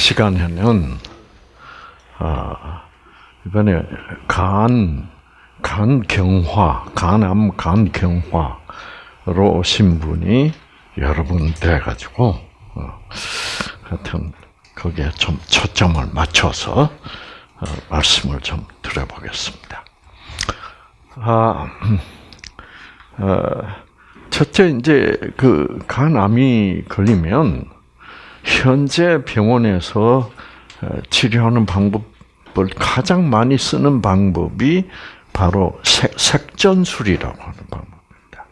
시간에는 아, 이번에 간, 간경화, 간암 간경화로 오신 분이 여러 분 돼가지고 어, 하여튼 거기에 좀 초점을 맞춰서 어, 말씀을 좀 드려보겠습니다. 아, 어, 첫째 이제 그 간암이 걸리면 현재 병원에서 치료하는 방법을 가장 많이 쓰는 방법이 바로 색 전술이라고 하는 방법입니다.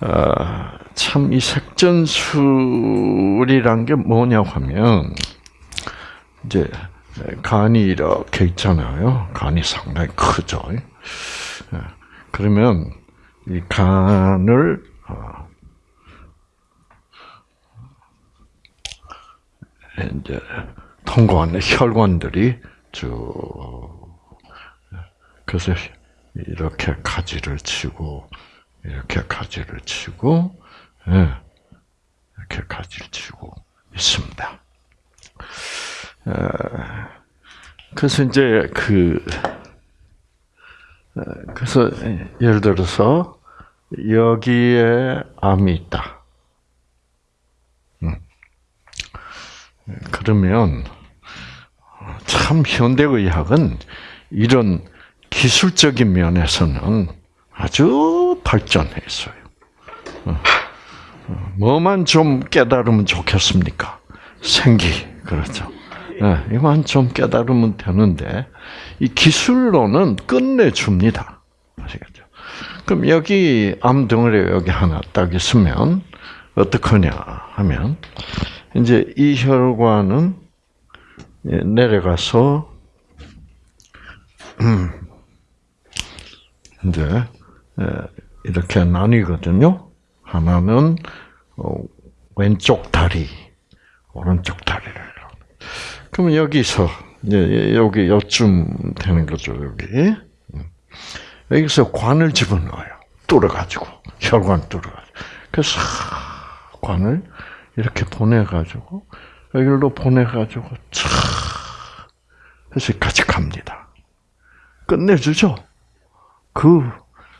아, 참이 색전술이란 게 뭐냐고 하면 이제 간이 이렇게 있잖아요. 간이 상당히 크죠. 그러면 이 간을 이제 통과하는 혈관들이 쭉 그래서 이렇게 가지를 치고 이렇게 가지를 치고 예, 이렇게 가지를 치고 있습니다. 그래서 이제 그 그래서 예를 들어서 여기에 암이 있다. 그러면 참 현대의학은 이런 기술적인 면에서는 아주 발전했어요. 어. 어. 뭐만 좀 깨달으면 좋겠습니까? 생기 그렇죠. 네, 이만 좀 깨달으면 되는데 이 기술로는 끝내줍니다. 아시겠죠? 그럼 여기 암덩어리 여기 하나 딱 있으면 어떡하냐 하면 이제 이 혈관은 내려가서 음, 이제 이렇게 나뉘거든요. 하나는 어, 왼쪽 다리, 오른쪽 다리를. 그러면 여기서 여기 요쯤 되는 거죠 여기. 음. 여기서 관을 집어넣어요. 뚫어가지고 혈관 뚫어가지고. 그래서 관을 이렇게 보내가지고 여기로 보내가지고 촥 해서 같이 갑니다. 끝내주죠. 그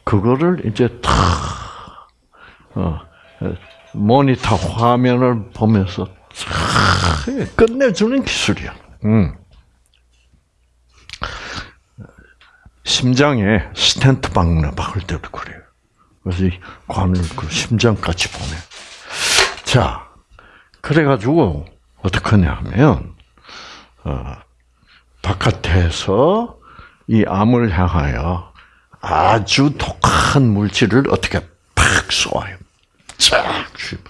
그거를 이제 탁 어, 모니터 화면을 보면서 탁 끝내주는 기술이야. 음. 심장에 스텐트 박는 박을 때도 그래요. 그래서 관을 그 심장까지 보내. 자, 그래가지고 어떻게냐 하면 어, 바깥에서 이 암을 향하여 아주 독한 물질을 어떻게 팍 쏘아요. 쫙 주입.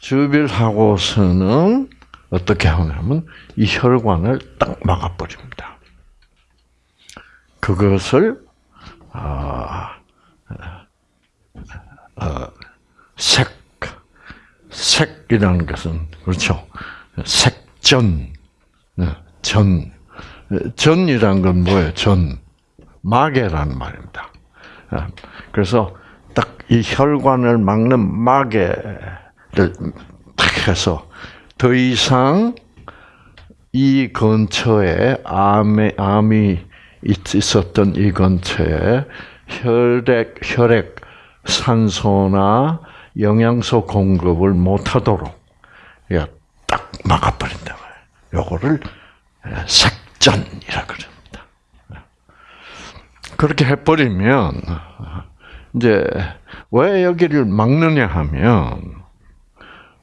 주입을 하고서는 어떻게 하냐면 이 혈관을 딱 막아버립니다. 그것을 아, 어, 색 색이라는 것은 그렇죠. 색전, 네, 전, 전이란 건 뭐예요? 전, 마개라는 말입니다. 아, 그래서 딱 이 혈관을 막는 마개를 딱 해서 더 이상 이 근처에 암이, 암이 있었던 이 근처에 혈액, 혈액, 산소나 영양소 공급을 못하도록 딱 막아버린다 말이에요. 요거를 색전이라 그럽니다. 그렇게 해버리면 이제 왜 여기를 막느냐 하면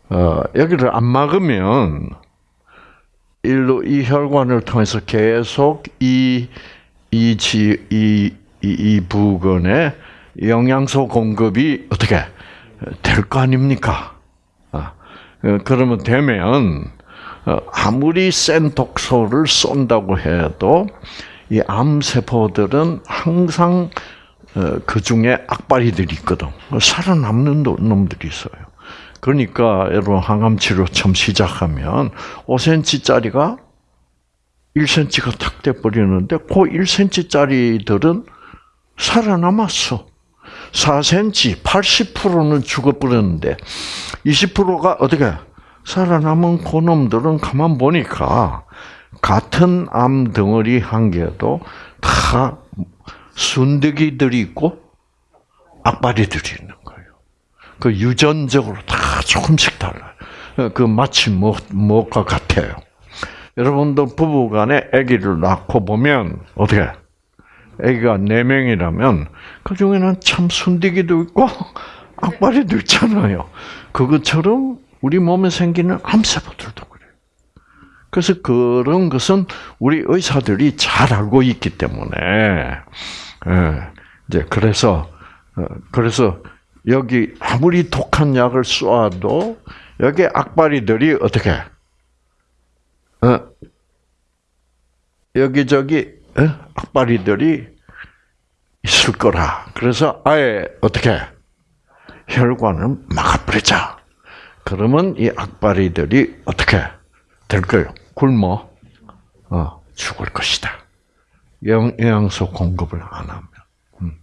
어, 여기를 안 막으면 일로 이 혈관을 통해서 계속 이 이지 이, 이, 이 부근에 영양소 공급이 어떻게 될 거 아닙니까? 아, 어, 그러면 되면 어, 아무리 센 독소를 쏜다고 해도 이 암세포들은 항상 어, 그 중에 악바리들이 있거든. 살아남는 놈들이 있어요. 그러니까 여러분 항암 치료 처음 시작하면 5cm짜리가 1cm가 탁 돼버리는데 그 1cm짜리들은 살아남았어. 4cm, 80%는 죽어버렸는데 20%가 어떻게 살아남은 그놈들은 가만 보니까 같은 암 덩어리 한 개도 다 순대기들이 있고 악바리들이 있는 거예요. 그 유전적으로 다 조금씩 달라요. 그 마치 뭐, 뭐가 같아요. 여러분도 부부간에 아기를 낳고 보면 어떻게? 아기가 네 명이라면 그 중에는 참 순디기도 있고 악바리도 있잖아요. 그것처럼 우리 몸에 생기는 암세포들도 그래요. 그래서 그런 것은 우리 의사들이 잘 알고 있기 때문에 예, 이제 그래서 어, 그래서 여기 아무리 독한 약을 쏘아도 여기 악바리들이 어떻게 어, 여기저기 어? 악바리들이 있을 거라. 그래서 아예 어떻게 혈관을 막아버리자. 그러면 이 악바리들이 어떻게 될 거예요? 굶어 어, 죽을 것이다. 영, 영양소 공급을 안 하면. 음.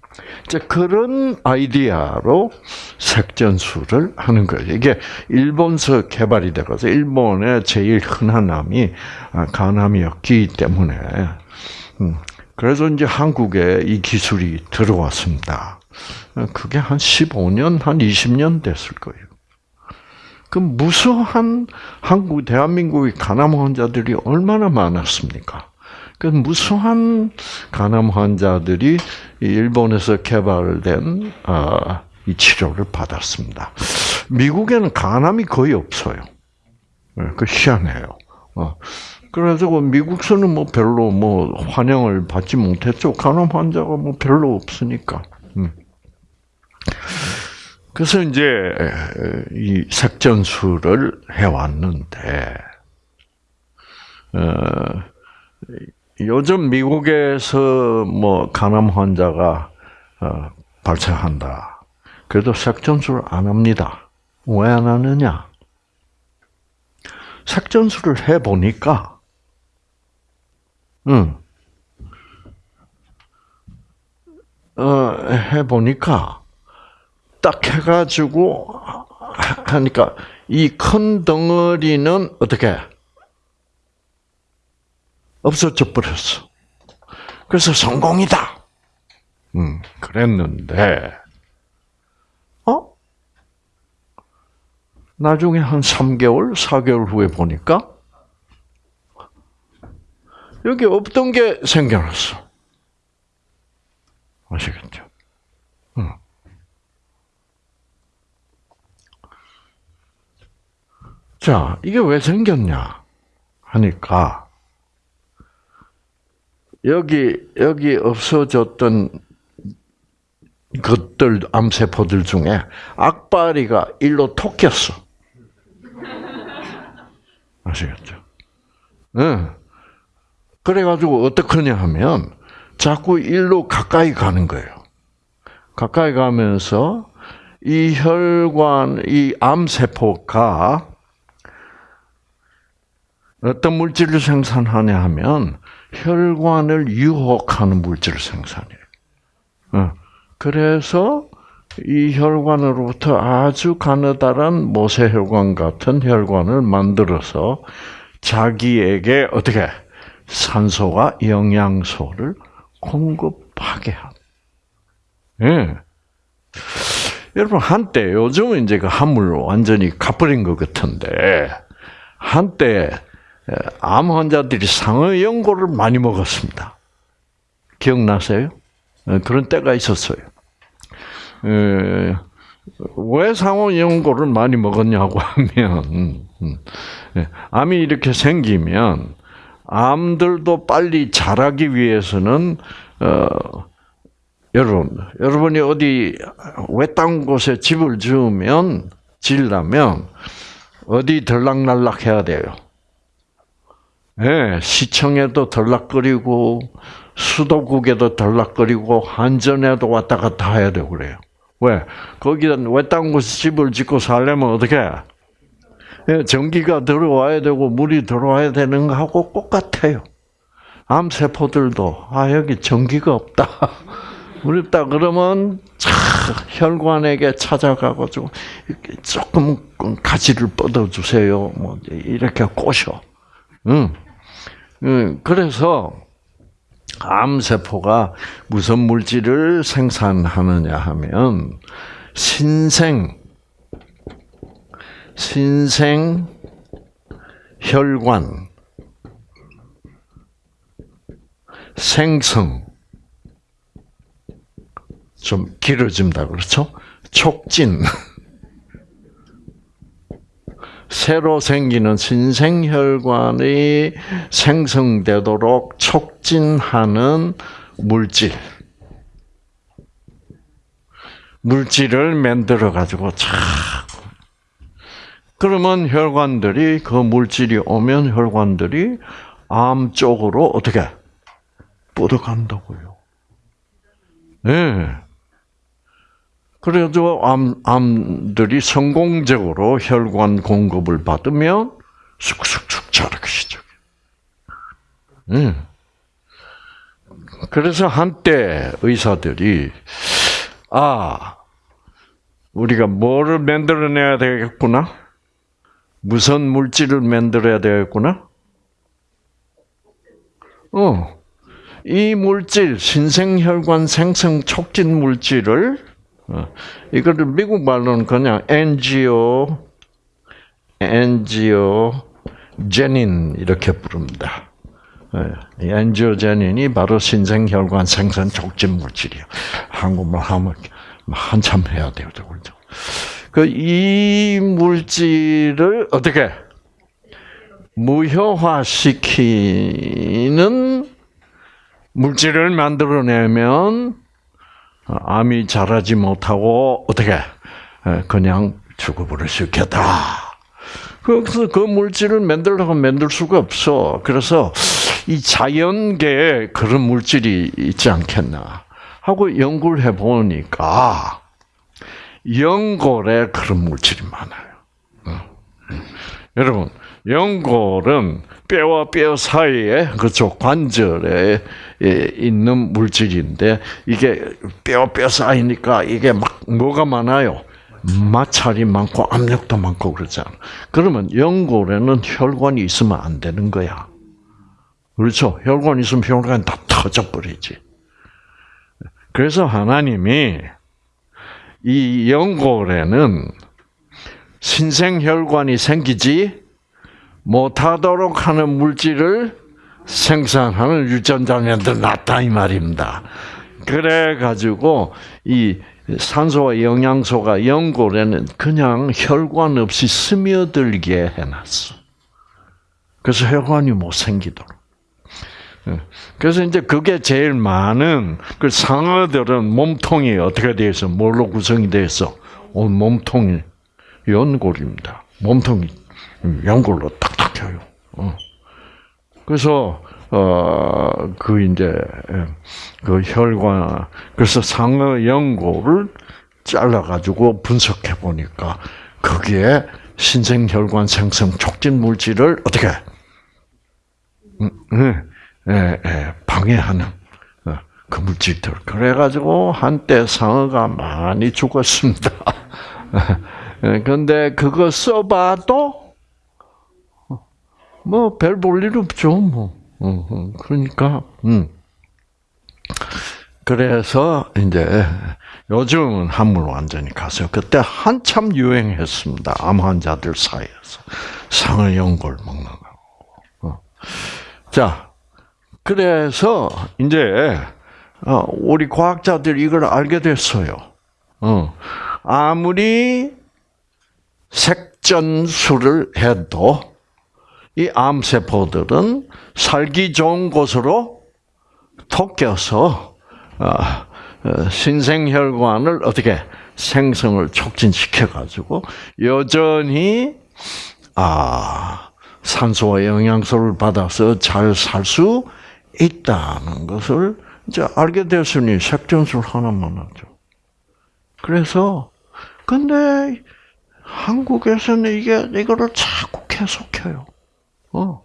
이제 그런 아이디어로 색전술을 하는 거예요. 이게 일본서 개발이 되어서 일본의 제일 흔한 암이 아, 간암이었기 때문에 음. 그래서 이제 한국에 이 기술이 들어왔습니다. 그게 한 15년, 한 20년 됐을 거예요. 그 무수한 한국, 대한민국의 간암 환자들이 얼마나 많았습니까? 그 무수한 간암 환자들이 일본에서 개발된 아, 이 치료를 받았습니다. 미국에는 간암이 거의 없어요. 네, 그 희한해요. 어. 그래서 미국서는 뭐 별로 뭐 환영을 받지 못했죠. 간암 환자가 뭐 별로 없으니까. 음. 그래서 이제 이 색전술을 해왔는데 어, 요즘 미국에서 뭐 간암 환자가 어, 발생한다. 그래도 색전술 안 합니다. 왜 안 하느냐? 색전술을 해 보니까, 응, 어, 해 보니까 딱 해가지고 하니까 이 큰 덩어리는 어떻게 없어져 버렸어. 그래서 성공이다. 음, 그랬는데, 어? 나중에 한 3개월, 4개월 후에 보니까, 여기 없던 게 생겨났어. 아시겠죠? 음. 자, 이게 왜 생겼냐? 하니까, 여기, 여기 없어졌던 것들, 암세포들 중에 악바리가 일로 톡겼어. 아시겠죠? 응. 그래가지고 어떡하냐 하면, 자꾸 일로 가까이 가는 거예요. 가까이 가면서 이 혈관, 이 암세포가 어떤 물질을 생산하냐 하면 혈관을 유혹하는 물질을 생산해요. 어. 그래서 이 혈관으로부터 아주 가느다란 모세혈관 같은 혈관을 만들어서 자기에게 어떻게 산소와 영양소를 공급하게 합. 예. 여러분 한때 요즘은 이제 그 한물 완전히 가버린 것 같은데 한때 암 환자들이 상어 연고를 많이 먹었습니다. 기억나세요? 그런 때가 있었어요. 왜 상어 연고를 많이 먹었냐고 하면 음, 음. 암이 이렇게 생기면 암들도 빨리 자라기 위해서는 어, 여러분 여러분이 어디 외딴 곳에 집을 지으면 지려면 어디 들락날락 해야 돼요. 네, 시청에도 덜락거리고 수도국에도 덜락거리고 한전에도 왔다 갔다 해야 되고 그래요. 왜? 거기다 외딴 곳에 집을 짓고 살려면 어떻게? 예, 전기가 들어와야 되고 물이 들어와야 되는 거하고 똑같아요. 암세포들도 아 여기 전기가 없다. 어렵다 그러면 차, 혈관에게 찾아가가지고 조금 가지를 뻗어 주세요. 뭐 이렇게 꼬셔. 응. 응. 그래서 암세포가 무슨 물질을 생산하느냐 하면 신생 신생 혈관 생성. 좀 길어진다 그렇죠? 촉진. 새로 생기는 신생혈관이 생성되도록 촉진하는 물질. 물질을 만들어 가지고 차 그러면 혈관들이 그 물질이 오면 혈관들이 암 쪽으로 어떻게 뻗어간다고요. 네. 그래도 암, 암들이 성공적으로 혈관 공급을 받으면 쑥쑥쑥 자라기 시작해. 네. 그래서 한때 의사들이 아 우리가 뭐를 만들어내야 되겠구나, 무슨 물질을 만들어야 되겠구나. 어, 이 물질 신생혈관 생성 촉진 물질을 어, 이거를 미국 말로는 그냥 엔지오, 엔지오 제닌 이렇게 부릅니다. 엔지오제닌이 바로 신생혈관 생성 촉진 물질이에요. 한국말 하면 한참 해야 돼요, 그죠? 그 이 물질을 어떻게 무효화시키는 물질을 만들어내면 암이 자라지 못하고 어떻게 그냥 죽어버릴 수 있겠다. 그래서 그 물질을 만들려고 만들 수가 없어. 그래서 이 자연계에 그런 물질이 있지 않겠나 하고 연구를 해보니까 연골에 그런 물질이 많아요. 어. 여러분, 연골은 뼈와 뼈 사이에 그쪽 관절에 있는 물질인데 이게 뼈뼈 사이니까 이게 막 뭐가 많아요. 마찰이 많고 압력도 많고 그러잖아. 그러면 연골에는 혈관이 있으면 안 되는 거야. 그렇죠? 혈관 있으면 혈관이 다 터져 버리지. 그래서 하나님이 이 연골에는 신생혈관이 생기지 못하도록 하는 물질을 생산하는 유전자면들 낫다 이 말입니다. 그래 가지고 이 산소와 영양소가 연골에는 그냥 혈관 없이 스며들게 해놨어. 그래서 혈관이 못 생기도록. 예. 그래서 이제 그게 제일 많은 그 상어들은 몸통이 어떻게 되어 있어? 뭘로 구성이 되어 있어? 온 몸통이 연골입니다. 몸통이 연골로 탁탁해요. 어. 그래서 어 그 이제 예, 그 혈관 그래서 상어 연골을 잘라 가지고 분석해 보니까 거기에 신생 혈관 생성 촉진 물질을 어떻게 음, 음, 방해하는 어, 그 물질들. 그래가지고 한때 상어가 많이 죽었습니다. 예, 그거 써봐도 뭐 별 볼 일 없죠. 뭐 어, 어, 그러니까 음. 그래서 이제 요즘은 한물 완전히 가서 그때 한참 유행했습니다. 암 환자들 사이에서 상어 연골 먹는 거. 자, 그래서 이제 어, 우리 과학자들이 이걸 알게 됐어요. 어, 아무리 색전술을 해도 이 암세포들은 살기 좋은 곳으로 토껴서 어, 신생혈관을 어떻게 생성을 촉진시켜 가지고 여전히 아 산소와 영양소를 받아서 잘 살 수 있다는 것을 이제 알게 됐으니 색전술 하나만 하죠. 그래서 근데 한국에서는 이게 이거를 자꾸 계속해요. 어.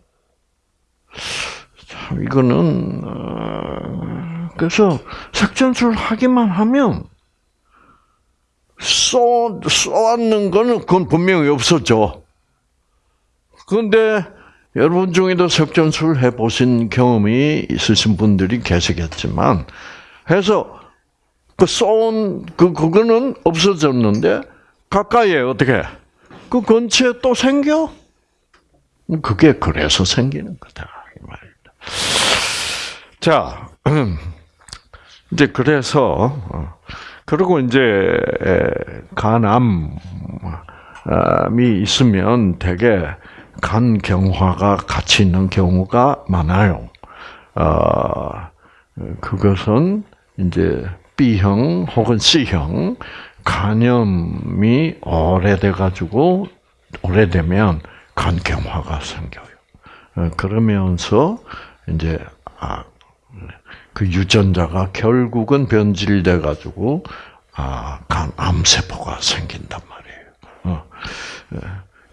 참 이거는 어, 그래서 색전술 하기만 하면 쏘, 쏘았는 거는 그건 분명히 없었죠. 그런데 여러분 중에도 석전술 해보신 경험이 있으신 분들이 계시겠지만, 해서 그 쏜, 그, 그거는 없어졌는데, 가까이에 어떻게, 그 근처에 또 생겨? 그게 그래서 생기는 거다. 이 말입니다. 자, 이제 그래서, 어, 그리고 이제 간암이 있으면 대개 간 경화가 같이 있는 경우가 많아요. 어, 그것은 이제 B형 혹은 C형 간염이 오래돼 가지고 오래되면 간 경화가 생겨요. 어, 그러면서 이제 아, 그 유전자가 결국은 변질돼 가지고 아, 간 암세포가 생긴단 말이에요. 어.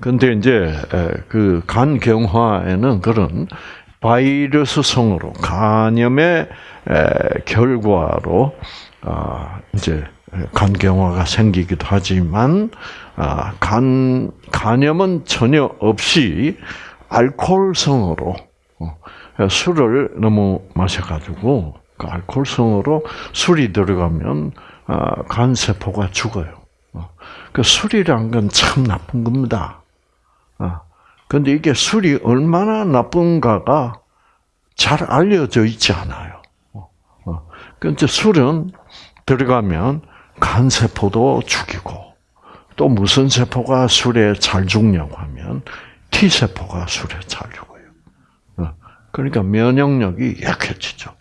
근데 이제 그 간경화에는 그런 바이러스성으로 간염의 결과로 아, 이제 간경화가 생기기도 하지만 아, 간 간염은 전혀 없이 알코올성으로 어, 술을 너무 마셔가지고 그 알코올성으로 술이 들어가면 아, 간 세포가 죽어요. 어, 그 술이란 건 참 나쁜 겁니다. 그런데 아, 이게 술이 얼마나 나쁜가가 잘 알려져 있지 않아요. 그런데 어, 술은 들어가면 간 세포도 죽이고 또 무슨 세포가 술에 잘 죽냐고 하면 T 세포가 술에 잘 죽어요. 그러니까 면역력이 약해지죠.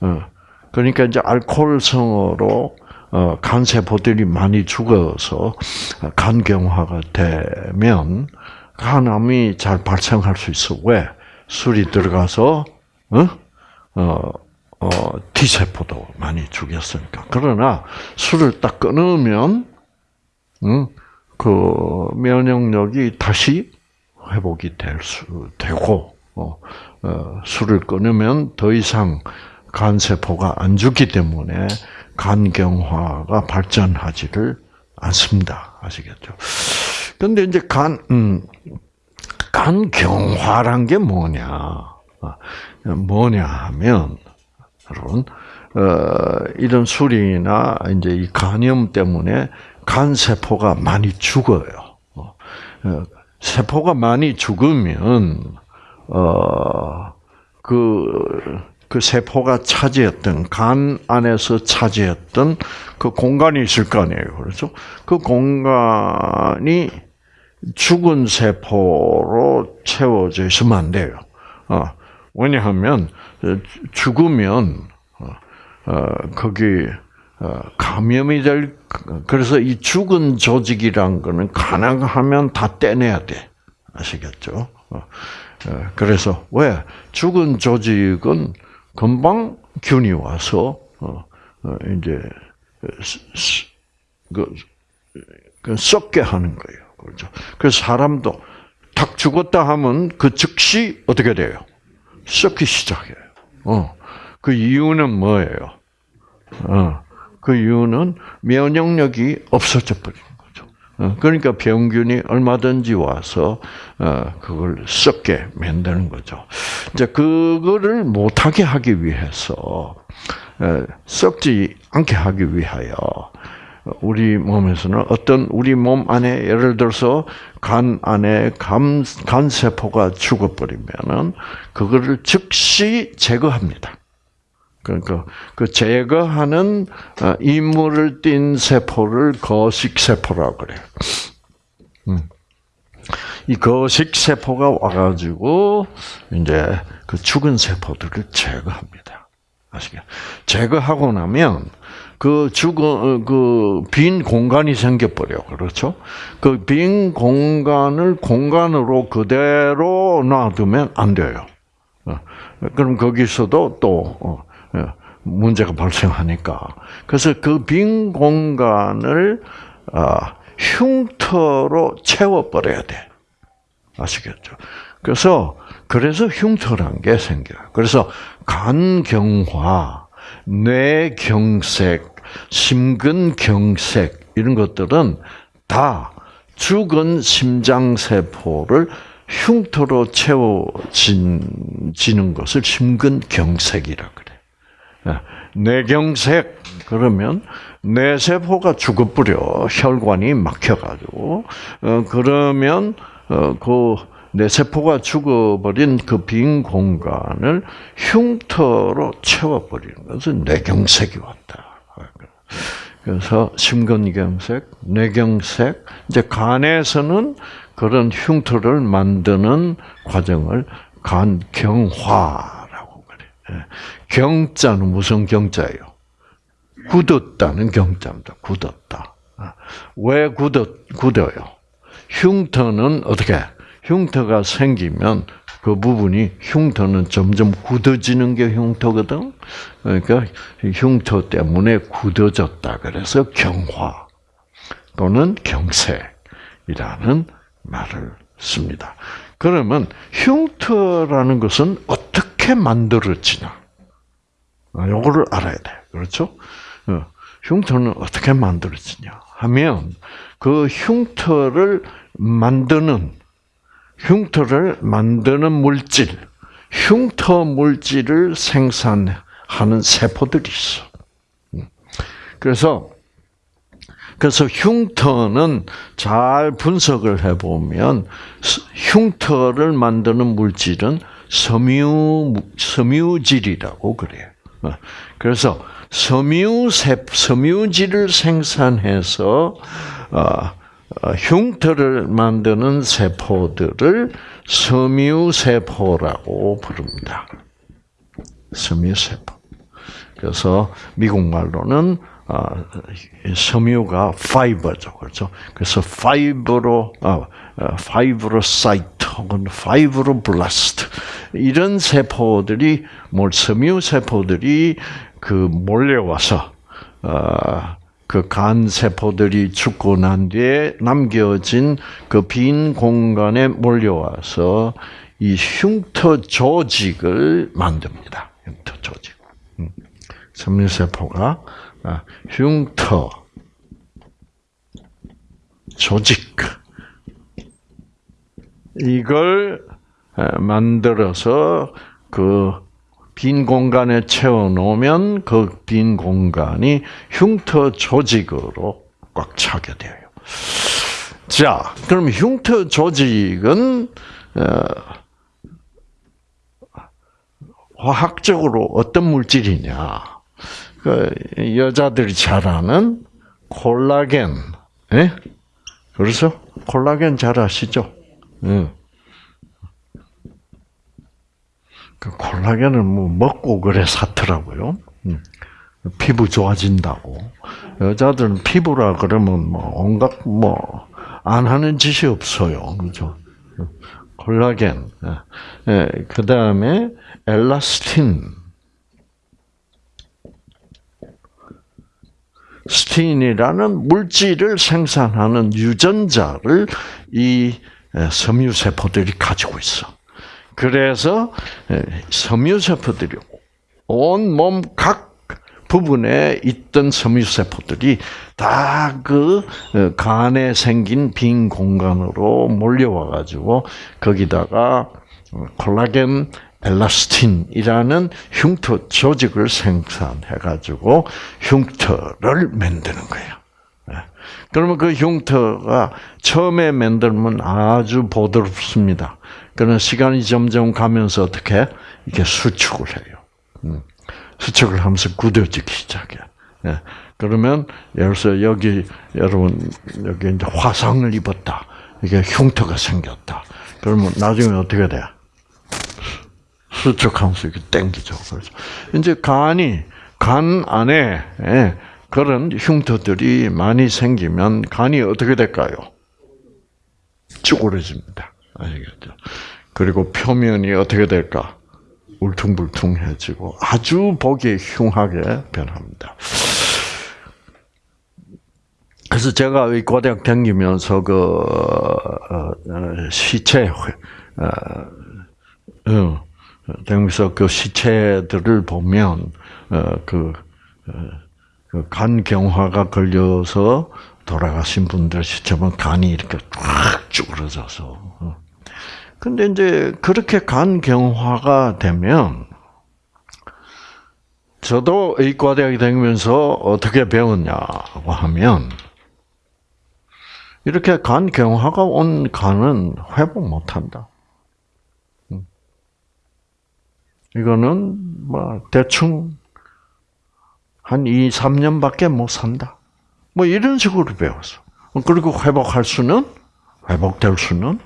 어, 그러니까 이제 알코올성으로 어, 간세포들이 많이 죽어서 간경화가 되면 간암이 잘 발생할 수 있어. 왜? 술이 들어가서 어? 어, 어, T세포도 많이 죽였으니까. 그러나 술을 딱 끊으면 응? 그 면역력이 다시 회복이 될 수 되고 어, 어, 술을 끊으면 더 이상 간세포가 안 죽기 때문에 간경화가 발전하지를 않습니다. 아시겠죠? 근데 이제 간, 음, 간경화란 게 뭐냐? 아, 뭐냐 하면, 여러분, 어, 이런 술이나 이제 이 간염 때문에 간세포가 많이 죽어요. 어, 어 세포가 많이 죽으면, 어, 그, 그 세포가 차지했던, 간 안에서 차지했던 그 공간이 있을 거 아니에요. 그렇죠? 그 공간이 죽은 세포로 채워져 있으면 안 돼요. 어, 왜냐하면, 죽으면, 어, 어 거기, 어, 감염이 될, 그래서 이 죽은 조직이란 거는 가능하면 다 떼내야 돼. 아시겠죠? 그래서 왜 죽은 조직은 금방 균이 와서 이제 그, 그 썩게 하는 거예요. 그렇죠. 그래서 사람도 탁 죽었다 하면 그 즉시 어떻게 돼요? 썩기 시작해요. 어. 그 이유는 뭐예요? 어. 그 이유는 면역력이 없어져 버린 어, 그러니까 병균이 얼마든지 와서 어, 그걸 썩게 만드는 거죠. 이제 그거를 못하게 하기 위해서 어, 썩지 않게 하기 위하여 우리 몸에서는 어떤 우리 몸 안에 예를 들어서 간 안에 간, 간 세포가 죽어버리면은 그거를 즉시 제거합니다. 그러니까 그 제거하는 어, 임무를 띈 세포를 거식 세포라고 그래요. 음. 이 거식 세포가 와가지고 이제 그 죽은 세포들을 제거합니다. 아시겠? 제거하고 나면 그 죽은 어, 그빈 공간이 생겨버려 그렇죠? 그 빈 공간을 공간으로 그대로 놔두면 안 돼요. 어, 그럼 거기서도 또 예, 문제가 발생하니까. 그래서 그 빈 공간을 아, 흉터로 채워버려야 돼. 아시겠죠? 그래서, 그래서 흉터란 게 생겨요. 그래서 간경화, 뇌경색, 심근경색 이런 것들은 다 죽은 심장 세포를 흉터로 채워지는 것을 심근경색이라 그래. 예, 뇌경색. 그러면 뇌세포가 죽어버려. 혈관이 막혀가지고. 어, 그러면 어, 그 뇌세포가 죽어버린 그 빈 공간을 흉터로 채워버리는 것은 뇌경색이 왔다. 그래서 심근경색, 뇌경색, 이제 간에서는 그런 흉터를 만드는 과정을 간경화라고 그래. 예. 경자는 무슨 경자예요? 굳었다는 경자입니다. 굳었다. 아, 왜 굳었, 굳어요? 흉터는 어떻게? 흉터가 생기면 그 부분이 흉터는 점점 굳어지는 게 흉터거든. 그러니까 흉터 때문에 굳어졌다. 그래서 경화 또는 경색이라는 말을 씁니다. 그러면 흉터라는 것은 어떻게 만들어지나? 요거를 알아야 돼. 그렇죠? 어, 흉터는 어떻게 만들어지냐 하면 그 흉터를 만드는 흉터를 만드는 물질, 흉터 물질을 생산하는 세포들이 있어. 음. 그래서 그래서 흉터는 잘 분석을 해보면 흉터를 만드는 물질은 섬유 섬유질이라고 그래요. 어. 그래서 섬유 세 섬유질을 생산해서 어, 어, 흉터를 만드는 세포들을 섬유세포라고 부릅니다. 섬유세포. 그래서 미국 말로는 어, 섬유가 fiber죠, 그렇죠? 그래서 fibro 어, fibrocyte 혹은 fibroblast 이런 세포들이 뭘 섬유 세포들이 그 몰려와서 그 간 세포들이 죽고 난 뒤에 남겨진 그 빈 공간에 몰려와서 이 흉터 조직을 만듭니다. 흉터 조직. 음. 섬유세포가 아, 흉터 조직 이걸 만들어서 그 빈 공간에 채워 놓으면 그 빈 공간이 흉터 조직으로 꽉 차게 돼요. 자, 그럼 흉터 조직은 어, 화학적으로 어떤 물질이냐? 그 여자들이 잘 아는 콜라겐, 예? 그래서 콜라겐 잘 아시죠? 예. 그 콜라겐을 뭐 먹고 그래 사더라고요. 음. 피부 좋아진다고. 여자들은 피부라 그러면 뭐 온갖 뭐 안 하는 짓이 없어요. 그죠? 콜라겐. 예. 예. 그 다음에 엘라스틴. 스틴이라는 물질을 생산하는 유전자를 이 섬유세포들이 가지고 있어. 그래서 섬유세포들이 온몸 각 부분에 있던 섬유세포들이 다 그 간에 생긴 빈 공간으로 몰려와 가지고 거기다가 콜라겐 엘라스틴이라는 흉터 조직을 생산해 가지고 흉터를 만드는 거예요. 그러면 그 흉터가 처음에 만들면 아주 보드럽습니다. 그러나 시간이 점점 가면서 어떻게 이게 수축을 해요. 음. 수축을 하면서 굳어지기 시작해. 예. 그러면 예를 들어서 여기 여러분 여기 이제 화상을 입었다. 이게 흉터가 생겼다. 그러면 나중에 어떻게 돼? 수축하면서 이렇게 땡기죠. 그래서 이제 간이 간 안에 예, 그런 흉터들이 많이 생기면 간이 어떻게 될까요? 쭈그러집니다. 아시겠죠? 그리고 표면이 어떻게 될까? 울퉁불퉁해지고 아주 보기 흉하게 변합니다. 그래서 제가 의과대학 다니면서 그 어, 어, 시체 어, 되면서 그 시체들을 보면 그, 그 간 경화가 걸려서 돌아가신 분들 보면 간이 이렇게 쫙 쭈그러져서. 근데 이제 그렇게 간 경화가 되면 저도 의과대학에 다니면서 어떻게 배웠냐고 하면 이렇게 간 경화가 온 간은 회복 못한다. 음. 이거는 뭐 대충 한 2, 3년밖에 못 산다. 뭐 이런 식으로 배웠어. 그리고 회복할 수는 회복될 수는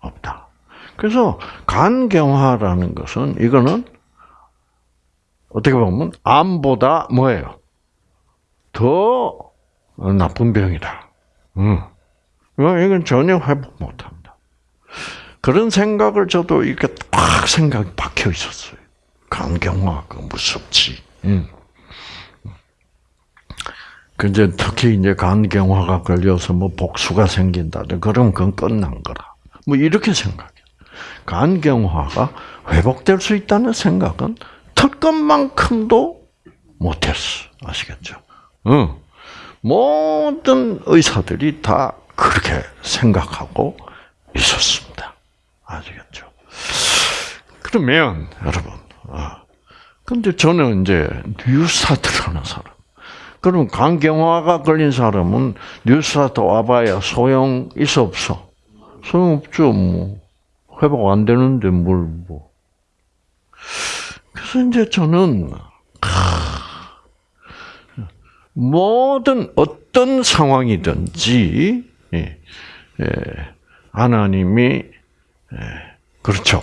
없다. 그래서 간경화라는 것은 이거는 어떻게 보면 암보다 뭐예요? 더 나쁜 병이다. 음. 이건 전혀 회복 못합니다. 그런 생각을 저도 이렇게 딱 생각이 박혀 있었어요. 간경화가 무섭지. 음. 근데 특히 이제 간경화가 걸려서 뭐 복수가 생긴다. 그럼 그건 끝난 거라. 뭐 이렇게 생각해. 간경화가 회복될 수 있다는 생각은 털것만큼도 못했어. 아시겠죠? 응. 모든 의사들이 다 그렇게 생각하고 있었습니다. 아시겠죠? 그러면, 여러분, 아, 근데 저는 이제 뉴스타트 하는 사람. 그럼 강경화가 걸린 사람은 뉴스타트 와봐야 소용 있어 없어? 소용 없죠, 뭐. 회복 안 되는데 뭘 뭐. 그래서 이제 저는 모든 어떤 상황이든지 예, 예, 하나님이 예, 그렇죠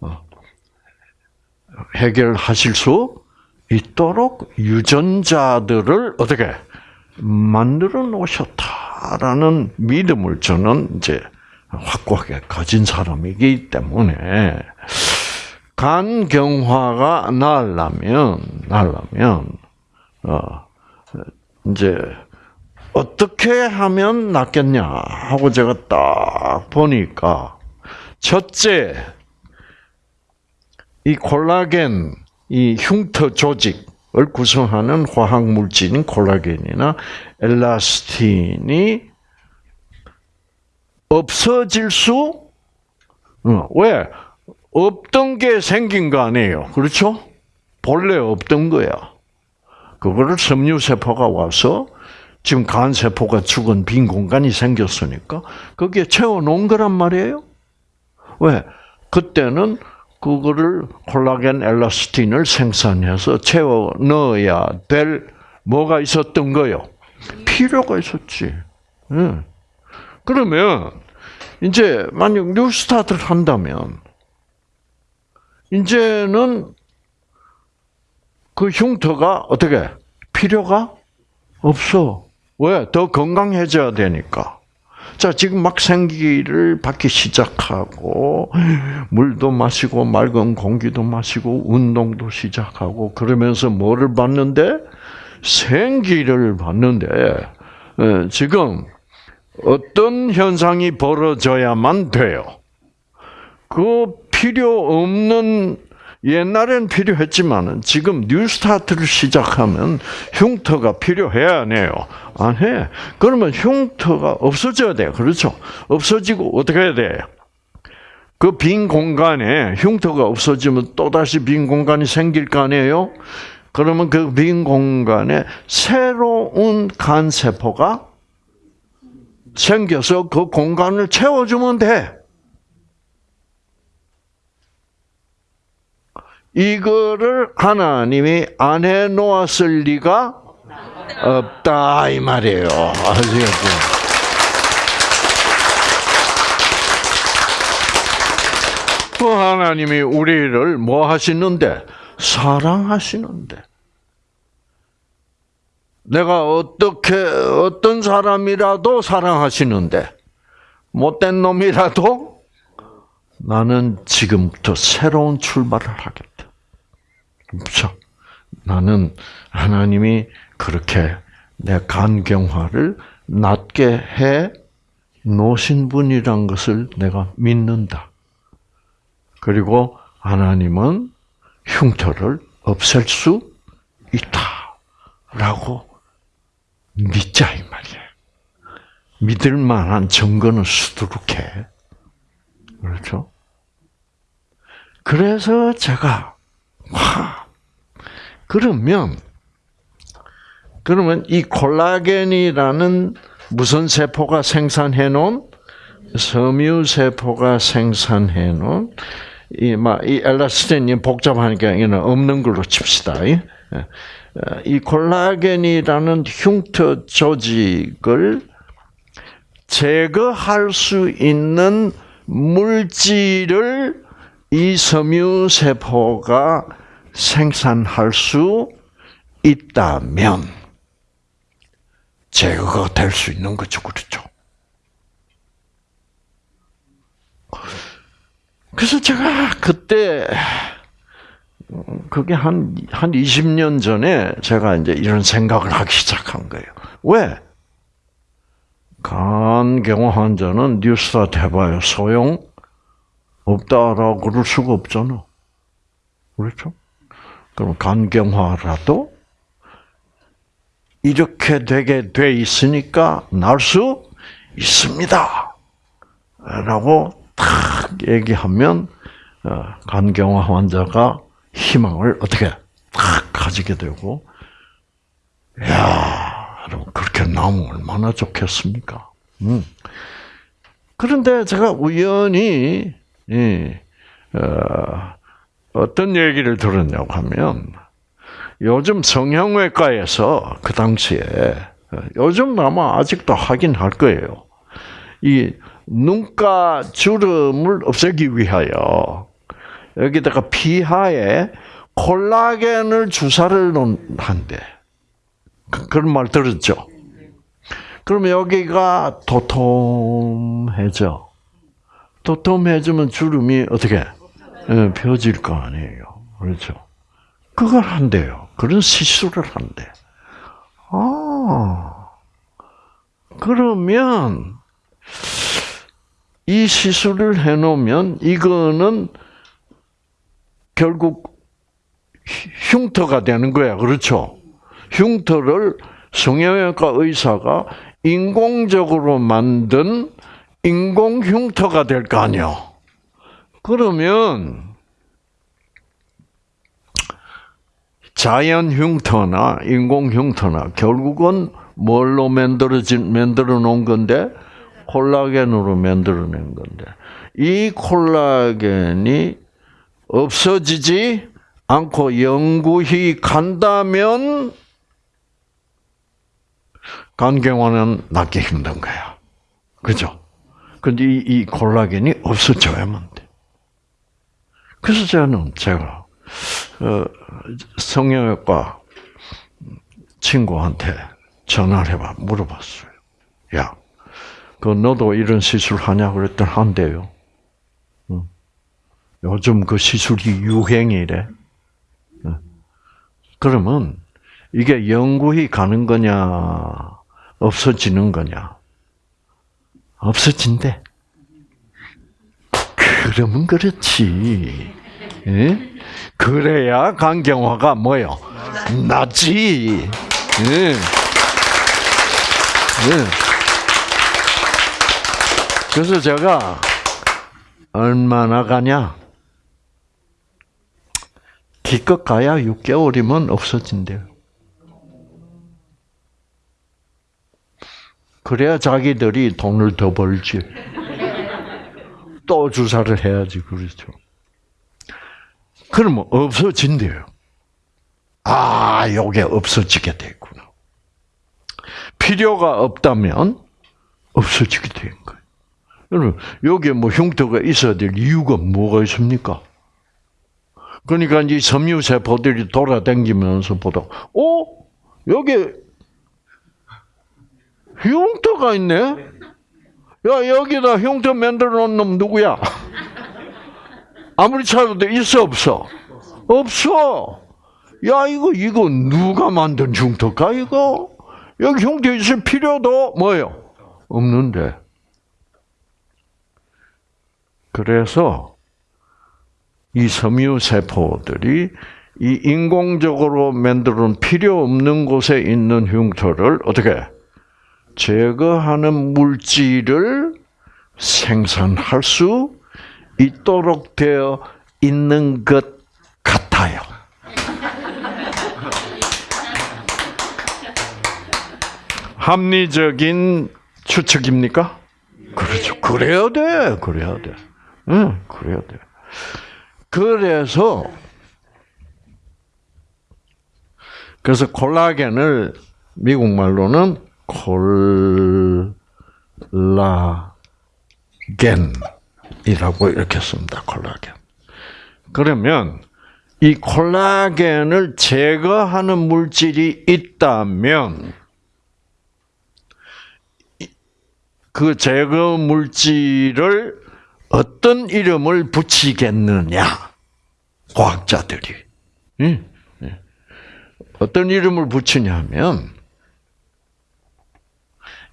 어, 해결하실 수 있도록 유전자들을 어떻게 만들어 놓으셨다라는 믿음을 저는 이제 확고하게 가진 사람이기 때문에 간경화가 나려면 나려면 어 이제 어떻게 하면 낫겠냐 하고 제가 딱 보니까 첫째 이 콜라겐 이 흉터 조직을 구성하는 화학 물질인 콜라겐이나 엘라스틴이 없어질 수 어, 왜? 없던 게 생긴 거 아니에요. 그렇죠? 본래 없던 거야. 그거를 섬유세포가 와서 지금 간세포가 죽은 빈 공간이 생겼으니까 거기에 채워놓은 거란 말이에요. 왜? 그때는 그거를 콜라겐 엘라스틴을 생산해서 채워 넣어야 될 뭐가 있었던 거요? 필요가 있었지. 응. 그러면 이제 만약 뉴스타트를 한다면 이제는 그 흉터가 어떻게 필요가 없어. 왜? 더 건강해져야 되니까. 자, 지금 막 생기를 받기 시작하고, 물도 마시고, 맑은 공기도 마시고, 운동도 시작하고, 그러면서 뭐를 받는데? 생기를 받는데, 어, 지금 어떤 현상이 벌어져야만 돼요? 그 필요 없는 옛날엔 필요했지만은 지금 뉴스타트를 시작하면 흉터가 필요해야 안 해요. 안 해. 그러면 흉터가 없어져야 돼요. 그렇죠? 없어지고 어떻게 해야 돼요? 그 빈 공간에 흉터가 없어지면 또다시 빈 공간이 생길 거 아니에요? 그러면 그 빈 공간에 새로운 간세포가 생겨서 그 공간을 채워주면 돼. 이거를 하나님이 안 해놓았을 리가 없다 이 말이에요. 아시겠죠? 그 하나님이 우리를 뭐 하시는데 사랑하시는데 내가 어떻게 어떤 사람이라도 사랑하시는데 못된 놈이라도 나는 지금부터 새로운 출발을 하겠다. 그렇죠? 나는 하나님이 그렇게 내 간경화를 낫게 해 놓으신 분이란 것을 내가 믿는다. 그리고 하나님은 흉터를 없앨 수 있다라고 믿자 이 말이에요. 믿을 만한 증거는 수두룩해. 그렇죠? 그래서 제가 와 그러면 그러면 이 콜라겐이라는 무슨 세포가 생산해 놓은 섬유 세포가 생산해 놓은 이막이 엘라스틴이 복잡하니까 이는 없는 걸로 칩시다. 이 콜라겐이라는 흉터 조직을 제거할 수 있는 물질을 이 섬유 세포가 생산할 수 있다면 제거가 될 수 있는 거죠, 그렇죠? 그래서 제가 그때 그게 한, 한 20년 전에 제가 이제 이런 생각을 하기 시작한 거예요. 왜? 간경화 환자는 뉴스타 해봐요. 소용 없다라고 그럴 수가 없잖아. 그렇죠? 그럼 간경화라도 이렇게 되게 돼 있으니까 날 수 있습니다. 라고 탁 얘기하면 어, 간경화 환자가 희망을 어떻게 탁 가지게 되고 야, 여러분 그렇게 나오면 얼마나 좋겠습니까? 음. 그런데 제가 우연히 예, 어, 어떤 얘기를 들었냐고 하면 요즘 성형외과에서 그 당시에 요즘 아마 아직도 하긴 할 거예요. 이 눈가 주름을 없애기 위하여 여기다가 피하에 콜라겐을 주사를 한대. 그, 그런 말 들었죠? 그러면 여기가 도톰해져. 도톰해지면 주름이 어떻게 예, 펴질 거 아니에요. 그렇죠? 그걸 한대요. 그런 시술을 한대. 아, 그러면 이 시술을 해놓으면 이거는 결국 흉터가 되는 거야. 그렇죠? 흉터를 성형외과 의사가 인공적으로 만든 인공 흉터가 될 거 아니야. 그러면 자연 흉터나 인공 흉터나 결국은 뭘로 만들어진 만들어 놓은 건데 콜라겐으로 만들어낸 건데 이 콜라겐이 없어지지 않고 영구히 간다면 간경화는 낫기 힘든 거야. 그죠? 근데 이, 이 콜라겐이 없어져야만 돼. 그래서 저는 제가 어, 성형외과 친구한테 전화를 해봐 물어봤어요. 야, 그 너도 이런 시술 하냐 그랬더니 한대요. 응. 요즘 그 시술이 유행이래. 응. 그러면 이게 영구히 가는 거냐, 없어지는 거냐? 없어진대. 그러면 그렇지. 예? 그래야 강경화가 뭐요? 예. 예. 그래서 제가 얼마나 가냐? 기껏 가야 6개월이면 없어진대요. 그래야 자기들이 돈을 더 벌지. 또 주사를 해야지, 그렇죠. 그러면 없어진대요. 아, 요게 없어지게 됐구나. 필요가 없다면 없어지게 된 거예요. 여러분, 여기에 뭐 흉터가 있어야 될 이유가 뭐가 있습니까? 그러니까 이 섬유세포들이 돌아다니면서 보다, 어? 여기 흉터가 있네? 야, 여기다 흉터 만들어 놓은 놈 누구야? 아무리 찾아도 있어, 없어? 없어! 야, 이거, 이거 누가 만든 흉터가, 이거? 여기 흉터 있을 필요도 뭐요? 없는데. 그래서, 이 섬유 세포들이 이 인공적으로 만들어놓은 필요 없는 곳에 있는 흉터를 어떻게 제거하는 물질을 생산할 수 있도록 되어 있는 것 같아요. 합리적인 추측입니까? 그렇죠. 그래야 돼. 그래야 돼. 응, 그래야 돼. 그래서 그래서 콜라겐을 미국 말로는 콜라겐이라고 이렇게 씁니다. 콜라겐. 그러면 이 콜라겐을 제거하는 물질이 있다면 그 제거 물질을 어떤 이름을 붙이겠느냐? 과학자들이. 어떤 이름을 붙이냐면,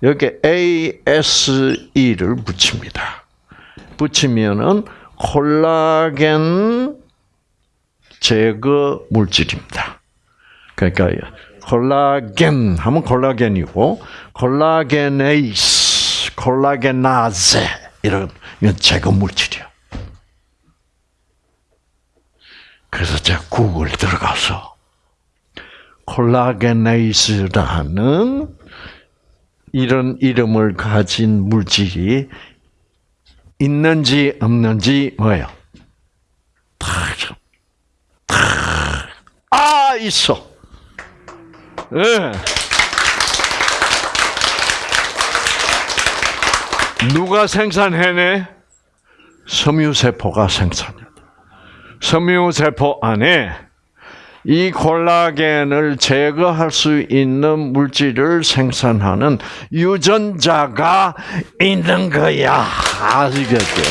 여기 ASE를 붙입니다. 붙이면은 콜라겐 제거 물질입니다. 그러니까 콜라겐 하면 콜라겐이고 콜라겐에이스, 콜라겐나제 이런 이건 제거 물질이야. 그래서 제가 구글 들어가서 콜라겐에이스라는 이런 이름을 가진 물질이 있는지 없는지 뭐예요? 아 있어. 네. 누가 생산해내? 섬유세포가 생산해. 섬유세포 안에 이 콜라겐을 제거할 수 있는 물질을 생산하는 유전자가 있는 거야. 아시겠죠?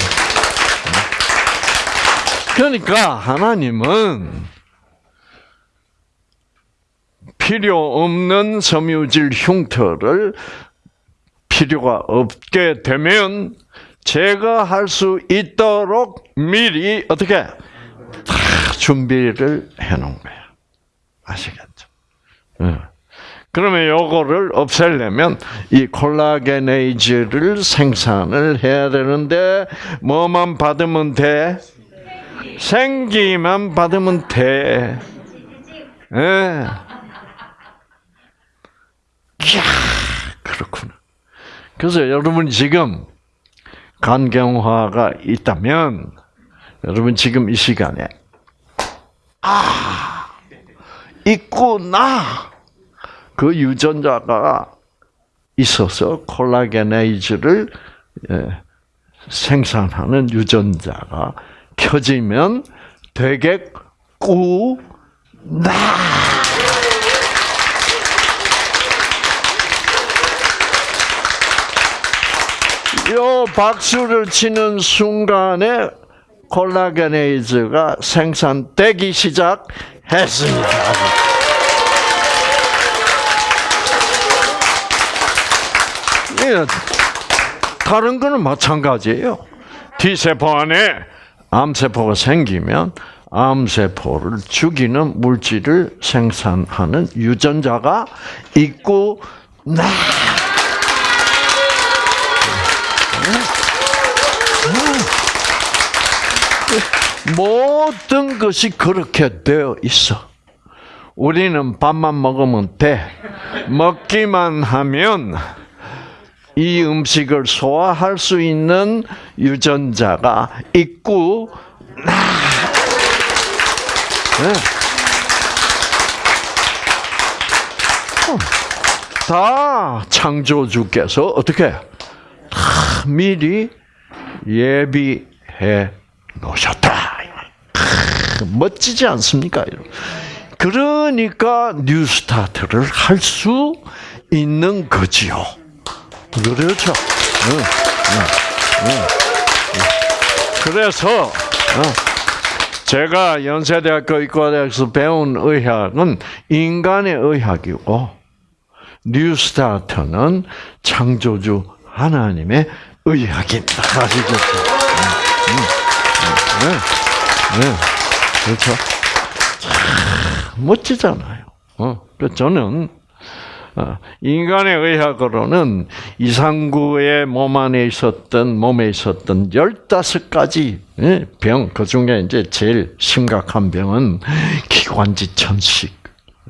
그러니까 하나님은 필요 없는 섬유질 흉터를 필요가 없게 되면 제거할 수 있도록 미리 어떻게 다 준비를 해놓은 거야. 아시겠죠? 네. 그러면 요거를 없애려면 이 콜라겐에이즈를 생산을 해야 되는데 뭐만 받으면 돼? 생기만 받으면 돼. 예. 네. 이야, 그렇구나. 그래서 여러분 지금 간경화가 있다면 여러분 지금 이 시간에 아 있구나 그 유전자가 있어서 콜라겐에이즈를 예, 생산하는 유전자가 켜지면 되겠구나. 요 박수를 치는 순간에 콜라겐에이즈가 생산되기 시작 했습니다. 예, 다른 거는 마찬가지예요. T세포 안에 암세포가 생기면 암세포를 죽이는 물질을 생산하는 유전자가 있고 나 모든 것이 그렇게 되어 있어. 우리는 밥만 먹으면 돼. 먹기만 하면 이 음식을 소화할 수 있는 유전자가 있고, 네. 다 창조주께서 어떻게 미리 예비해 놓으셨다. 멋지지 않습니까? 그러니까 뉴스타트를 할 수 있는 거지요. 그렇죠. 응, 응, 응, 그래서 제가 연세대학교 의과대학에서 배운 의학은 인간의 의학이고 뉴스타트는 창조주 하나님의 의학입니다. 아시겠죠? 네. 네. 그렇죠. 참 멋지잖아요. 어, 그 저는 어, 인간의 의학으로는 이상구의 몸 안에 있었던 몸에 있었던 15가지 예, 병, 그 중에 이제 제일 심각한 병은 기관지 천식,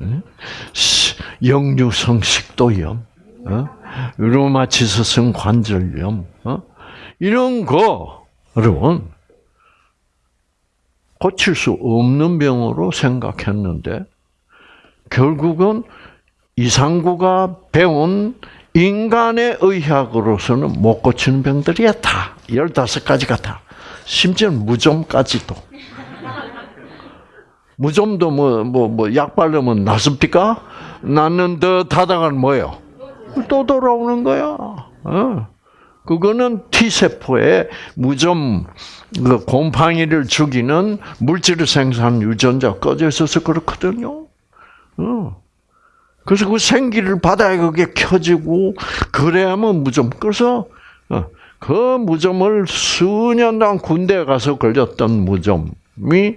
예, 역류성 식도염, 어, 루마티스성 관절염, 이런 거, 여러분, 고칠 수 없는 병으로 생각했는데, 결국은 이상구가 배운 인간의 의학으로서는 못 고치는 병들이야, 다. 15가지가 다. 심지어 무좀까지도. 무좀도 뭐, 뭐, 뭐, 약 바르면 낫습니까? 낫는 듯 하다가 뭐예요? 또 돌아오는 거야. 어. 그거는 T세포에 무좀, 그 곰팡이를 죽이는 물질을 생산하는 유전자 꺼져 있어서 그렇거든요. 어. 그래서 그 생기를 받아야 그게 켜지고 그래야만 무좀. 그래서 어, 그 무좀을 수년간 군대에 가서 걸렸던 무좀이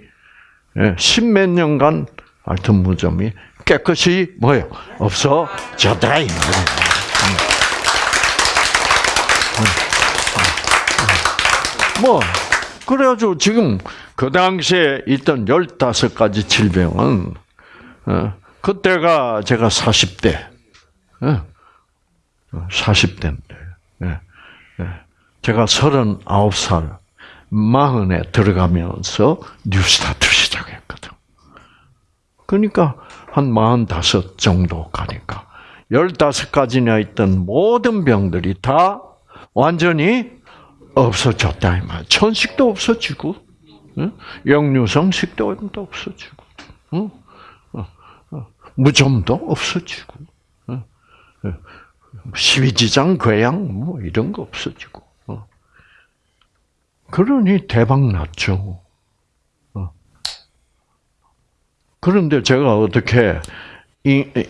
예, 십몇 년간 하여튼 무좀이 깨끗이 뭐요 없어졌다 이 말이에요. 뭐 그래가지고 지금 그 당시에 있던 15가지 질병은 어, 그때가 제가 40대 40대인데 예, 예. 제가 39살 마흔에 들어가면서 뉴스타트 시작했거든. 그러니까 한45 정도 가니까 15가지나 있던 모든 병들이 다 완전히 없어졌다 이 말. 천식도 없어지고, 영유성 식도도 없어지고, 어, 어. 무좀도 없어지고, 십이지장 괴양 뭐 이런 거 없어지고. 어. 그러니 대박 났죠. 그런데 제가 어떻게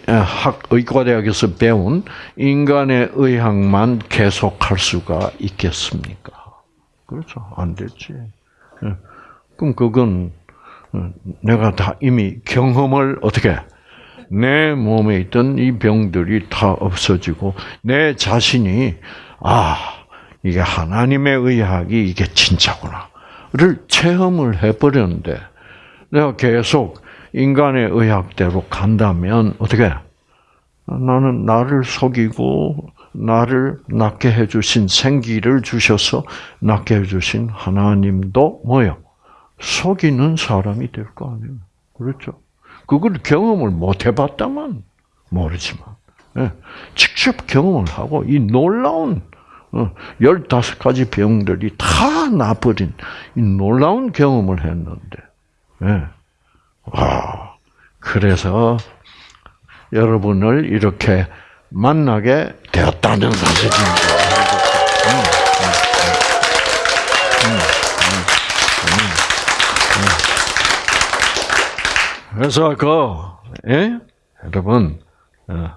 학 의과대학에서 배운 인간의 의학만 계속할 수가 있겠습니까? 그렇죠. 안 됐지. 예. 그럼 그건 어, 내가 다 이미 경험을 어떻게 내 몸에 있던 이 병들이 다 없어지고 내 자신이 아 이게 하나님의 의학이 이게 진짜구나를 체험을 해버렸는데 내가 계속 인간의 의학대로 간다면 어떻게 나는 나를 속이고 나를 낫게 해주신 생기를 주셔서 낫게 해주신 하나님도 뭐요? 속이는 사람이 될 거 아니에요. 그렇죠? 그걸 경험을 못 해봤다만 모르지만 예, 직접 경험을 하고 이 놀라운 어, 열다섯 가지 병들이 다 나버린 이 놀라운 경험을 했는데, 예. 와, 그래서 여러분을 이렇게 만나게 되었다는 사실입니다. 그래서 그 예? 여러분 어,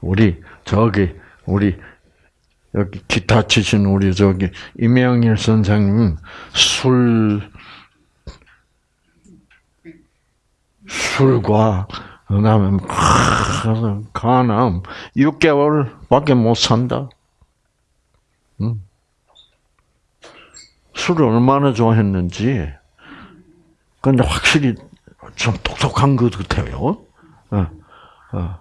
우리 저기 우리 여기 기타 치신 우리 저기 임영일 선생님 술 술과 그다음에 간암 6개월밖에 못 산다. 응? 술을 얼마나 좋아했는지. 근데 확실히 좀 똑똑한 것 같아요. 어, 어,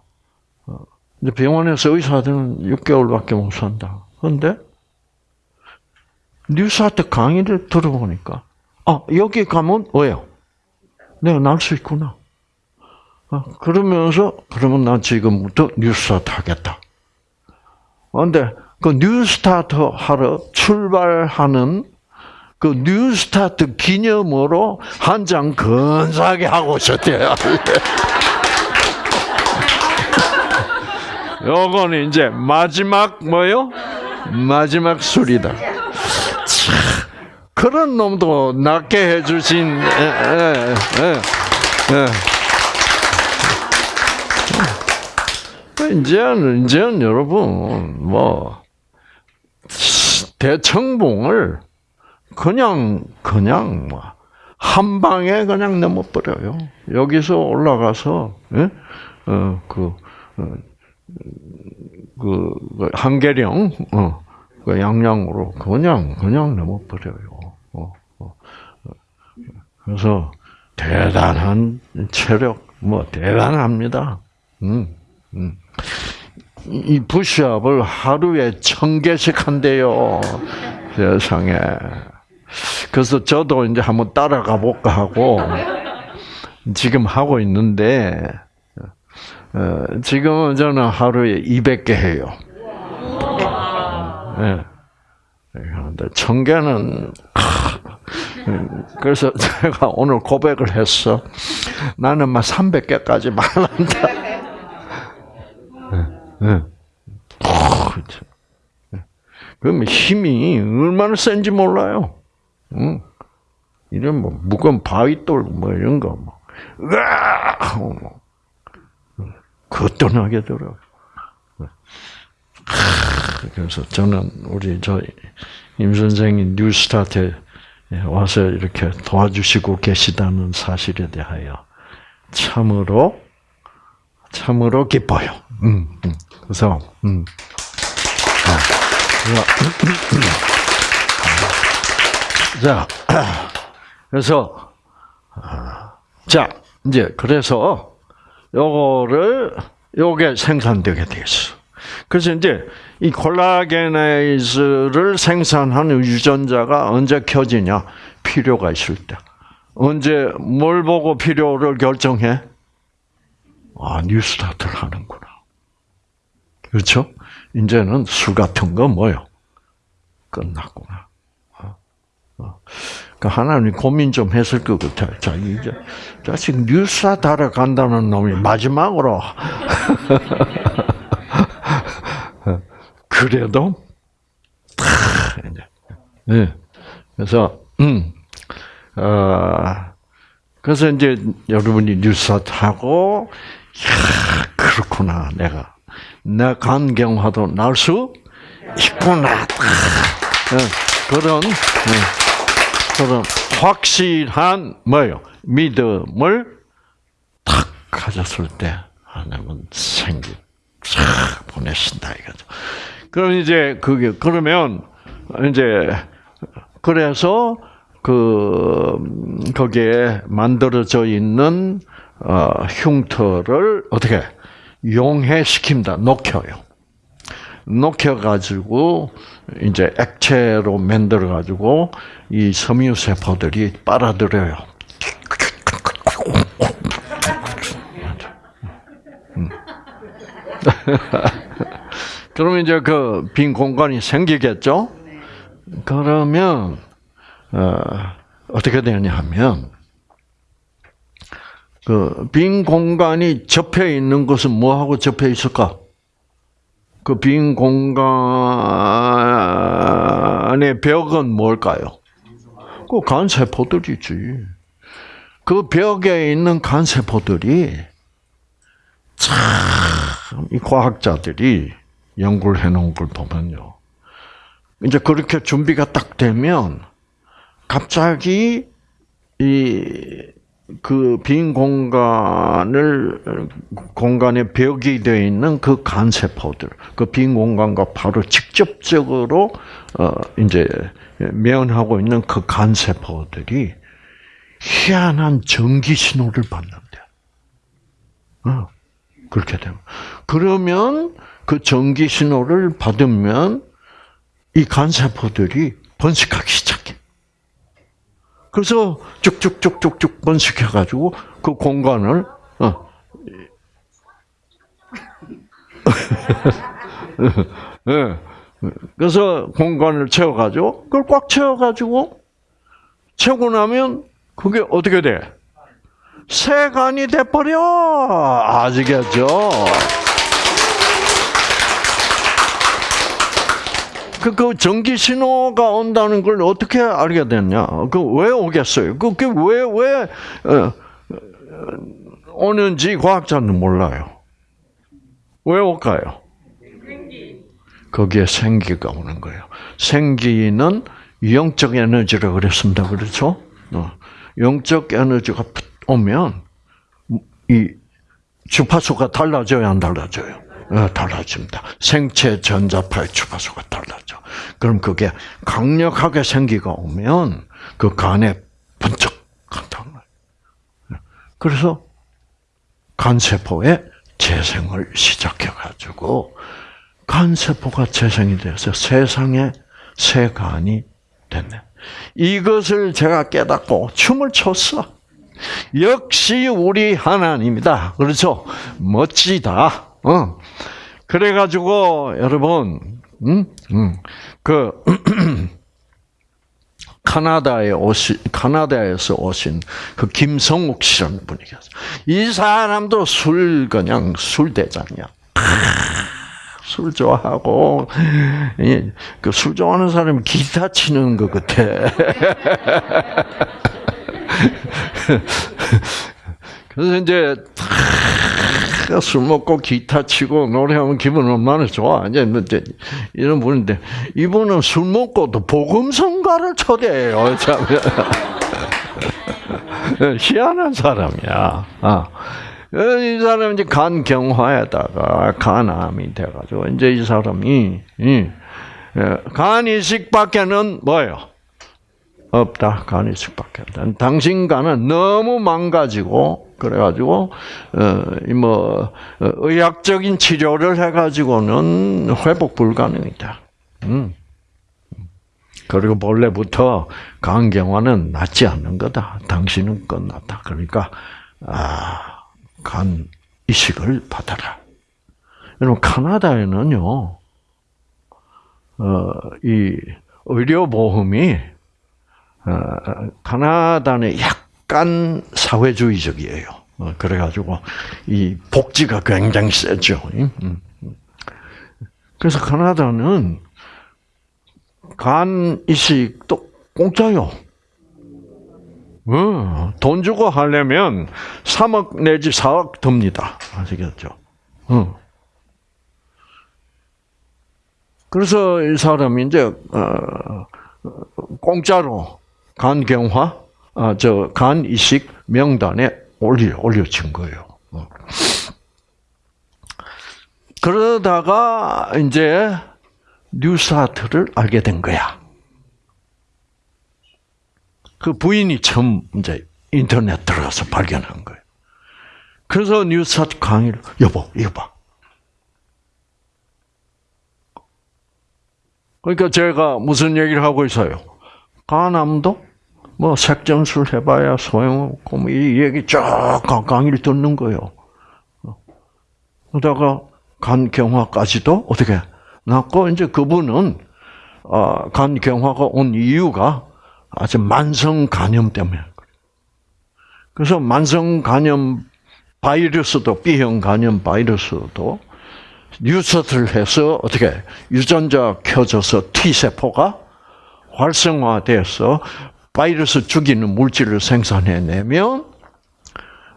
어. 근데 병원에서 의사들은 6개월밖에 못 산다. 그런데 뉴스아트 강의를 들어보니까 아 여기 가면 왜요? 내가 날 수 있구나. 어, 그러면서 그러면 난 지금부터 뉴스타트 하겠다. 그런데 그 뉴스타트 하러 출발하는 그 뉴스타트 기념으로 한장 근사하게 하고 있었대요. 요거는 이제 마지막 뭐요? 마지막 술이다. 참, 그런 놈도 낫게 해주신 에, 에, 에, 이제는 이제는 여러분 뭐 대청봉을 그냥 그냥 뭐 한 방에 그냥 넘어버려요. 여기서 올라가서 예? 어, 그, 어, 그, 그 한계령 어, 그 양양으로 그냥 그냥 넘어버려요. 어, 어. 그래서 대단한 체력, 뭐 대단합니다. 음, 음. 이 부시업을 하루에 천 개씩 한대요. 세상에. 그래서 저도 이제 한번 따라가 볼까 하고 지금 하고 있는데 어, 지금은 저는 하루에 200개 해요. 네. 그런데 천 개는 그래서 제가 오늘 고백을 했어. 나는 막 300개까지 말한다. 네. 그러면 힘이 얼마나 센지 몰라요. 응. 이런 뭐 무거운 바위돌 뭐 이런 거 뭐, 으아 뭐 거뜬하게 들어. 그래서 저는 우리 저임 선생이 뉴스타트에 와서 이렇게 도와주시고 계시다는 사실에 대하여 참으로 참으로 기뻐요. 음, 음. 그래서 음. 자, 그래서 자 이제 그래서 요거를 요게 생산되게 되겠어. 그래서 이제 이 콜라겐에이즈를 생산하는 유전자가 언제 켜지냐? 필요가 있을 때. 언제 뭘 보고 필요를 결정해? 아, 뉴스타트를 하는구나. 그렇죠? 이제는 술 같은 거 뭐요? 끝났구나. 어, 어. 그 하나님 고민 좀 했을 것 같아요. 자, 이제 자식 뉴스타트를 간다는 놈이 마지막으로 그래도 네. 그래서 음, 어, 그래서 이제 여러분이 뉴스타트 하고 야, 그렇구나 내가 내 간경화도 날 수 있구나 네. 그런 네. 그런 확실한 뭐요 믿음을 탁 가졌을 때 하나님은 생기 쫙 보내신다 이거죠. 그럼 이제 그게 그러면 이제 그래서 그 거기에 만들어져 있는 어, 흉터를 어떻게 용해시킵니다. 녹여요. 녹여가지고 이제 액체로 만들어가지고 이 섬유 세포들이 빨아들여요. 그러면 이제 그 빈 공간이 생기겠죠? 그러면 어, 어떻게 되냐 하면 그 빈 공간이 접해 있는 것은 뭐하고 접해 있을까? 그 빈 공간의 벽은 뭘까요? 그 간세포들이지. 그 벽에 있는 간세포들이 참 이 과학자들이 연구를 해놓은 걸 보면요. 이제 그렇게 준비가 딱 되면 갑자기 이 그 빈 공간을 공간에 벽이 되어 있는 그 간세포들, 그 빈 공간과 바로 직접적으로 어 이제 면하고 있는 그 간세포들이 희한한 전기 신호를 받는데. 어, 그렇게 되면 그러면 그 전기 신호를 받으면 이 간세포들이 번식하기 시작해. 그래서 쭉쭉쭉쭉쭉 번식해가지고 그 공간을 어. 네. 그래서 공간을 채워가지고 그걸 꽉 채워가지고 채우고 나면 그게 어떻게 돼? 세간이 돼버려 아시겠죠? 그, 그 전기 신호가 온다는 걸 어떻게 알게 됐냐? 그 왜 오겠어요? 그, 그 왜, 왜, 어, 오는지 과학자는 몰라요. 왜 올까요? 거기에 생기가 오는 거예요. 생기는 영적 에너지라 그랬습니다. 그렇죠? 어. 영적 에너지가 오면 이 주파수가 달라져요, 안 달라져요? 어, 달라집니다. 생체 전자파의 주파수가 달라져. 그럼 그게 강력하게 생기가 오면 그 간에 번쩍 간다는 거예요. 그래서 간세포의 재생을 시작해가지고 간세포가 재생이 돼서 세상에 새 간이 됐네. 이것을 제가 깨닫고 춤을 췄어. 역시 우리 하나님이다. 그렇죠? 멋지다. 어. 그래가지고 여러분, 음, 음, 그 카나다에 오신 카나다에서 오신 그 김성욱 씨라는 분이 계세요. 이 사람도 술 그냥 술 대장이야. 술 좋아하고 그 술 좋아하는 사람이 기타 치는 것 같아. 그래서 이제 술 먹고 기타 치고 노래하면 기분 얼마나 좋아. 이제 이런 분인데 이분은 술 먹고도 복음성가를 초대해요. 참 희한한 사람이야. 아. 이 사람 이제 간 경화에다가 간암이 돼가지고 이제 이 사람이 예, 간 이식밖에는 뭐예요? 없다. 간 이식밖에 없다. 당신 간은 너무 망가지고 그래가지고 어뭐 어, 의학적인 치료를 해가지고는 회복 불가능이다. 음. 그리고 본래부터 간 경화는 낫지 않는 거다. 당신은 끝났다. 그러니까 아. 간 이식을 받아라. 여러분 카나다에는요, 어, 이 의료 보험이 어, 카나다는 약간 사회주의적이에요. 어, 그래가지고 이 복지가 굉장히 세죠. 음. 그래서 카나다는 간 이식도 공짜요. 어, 돈 주고 하려면 3억 내지 4억 듭니다. 아시겠죠? 어. 그래서 이 사람이 이제 어, 공짜로 간경화, 아, 저 간 이식 명단에 올려 올려진 거예요. 어. 그러다가 이제 뉴스타트를 알게 된 거야. 그 부인이 처음 이제 인터넷 들어가서 발견한 거예요. 그래서 뉴스타트 강의를 여보 이거 봐. 그러니까 제가 무슨 얘기를 하고 있어요? 간암도 뭐 색전술 해봐야 소용없고 뭐 이 얘기 쫙 강의를 듣는 거예요. 그러다가 간 경화까지도 어떻게 났고 이제 그분은 어, 간 경화가 온 이유가 아주 만성 간염 때문에. 그래서 만성 간염 바이러스도 B형 간염 바이러스도 뉴스를 해서 어떻게 유전자 켜져서 T 세포가 활성화돼서 바이러스 죽이는 물질을 생산해내면